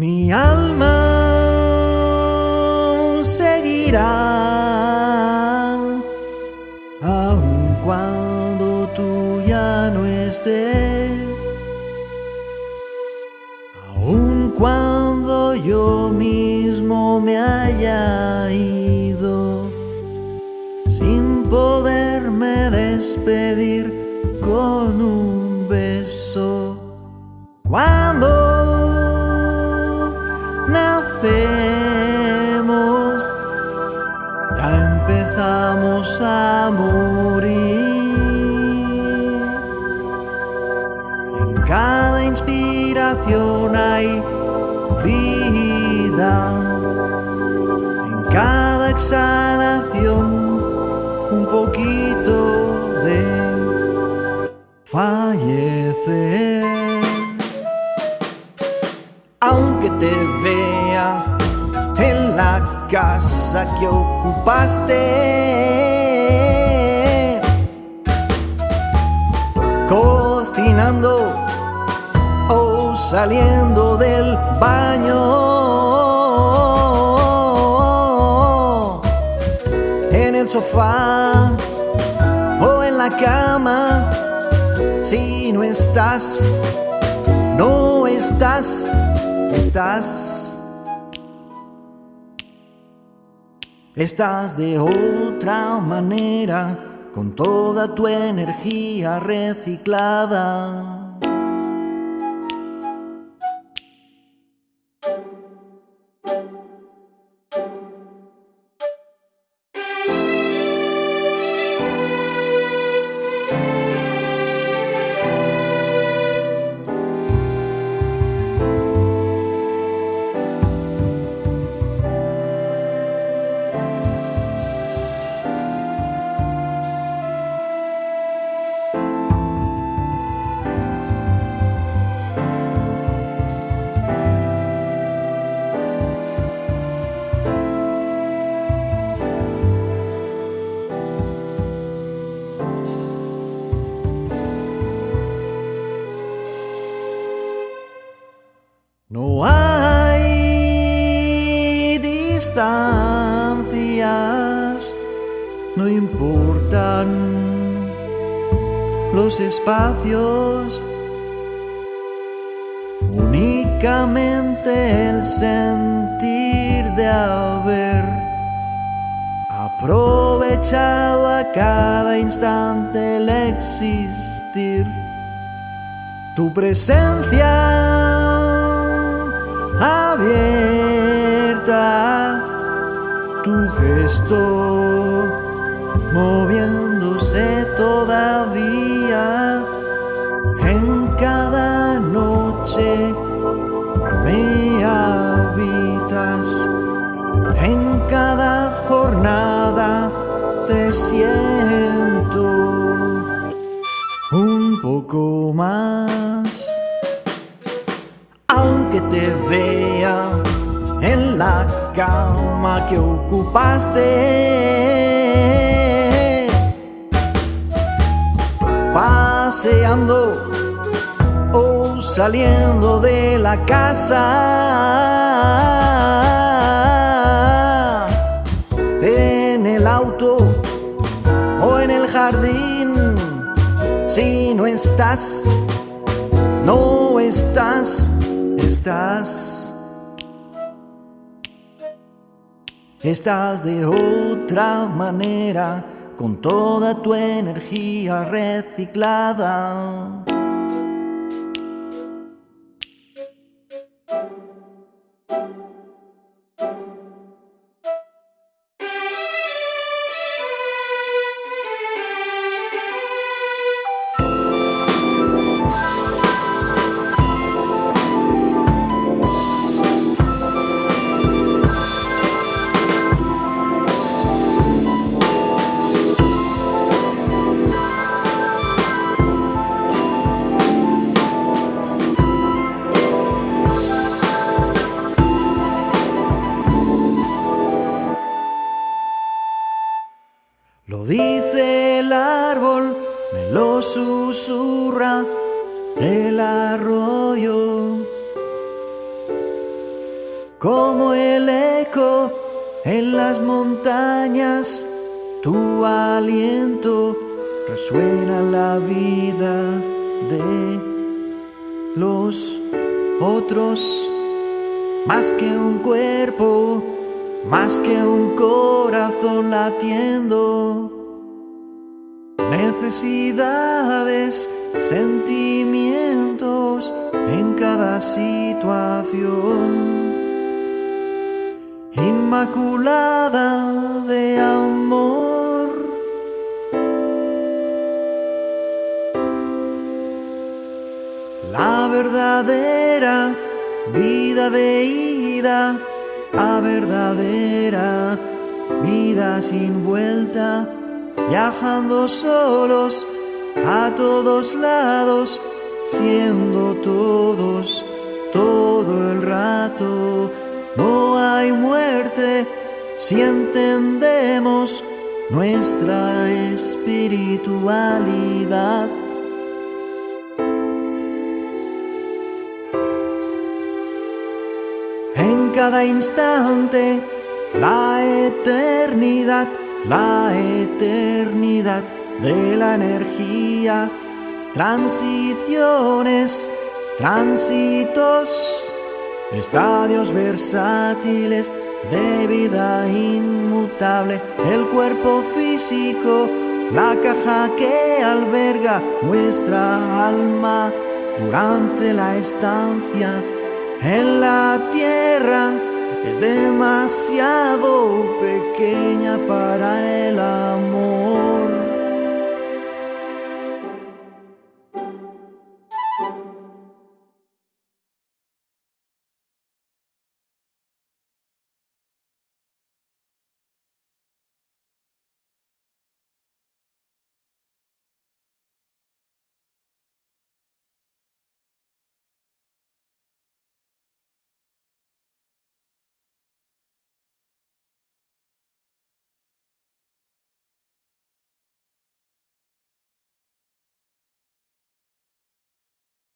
Mi alma seguirá, aun cuando tú ya no estés, aun cuando yo mismo me haya ido, sin poderme despedir con un beso. Cuando empezamos a morir. En cada inspiración hay vida, en cada exhalación un poquito de fallecer. Aunque te vea en la casa que ocupaste, cocinando o saliendo del baño, en el sofá o en la cama, si no estás, no estás, estás. Estás de otra manera, con toda tu energía reciclada. Distancias, no importan los espacios, únicamente el sentir de haber aprovechado a cada instante el existir. Tu presencia tu gesto moviéndose todavía. En cada noche me habitas, en cada jornada te siento un poco más. Aunque te vea en la cama que ocupaste, paseando o saliendo de la casa, en el auto o en el jardín, si no estás, no estás estás. Estás de otra manera, con toda tu energía reciclada. Arroyo. como el eco en las montañas, tu aliento resuena la vida de los otros, más que un cuerpo, más que un corazón latiendo. Necesidades, sentimientos en cada situación. Inmaculada de amor. La verdadera vida de ida, la verdadera vida sin vuelta viajando solos a todos lados, siendo todo el rato. No hay muerte si entendemos nuestra espiritualidad. En cada instante, la eternidad la eternidad de la energía, transiciones, tránsitos, estadios versátiles de vida inmutable, el cuerpo físico, la caja que alberga nuestra alma durante la estancia en la tierra es demasiado pequeña para el amor.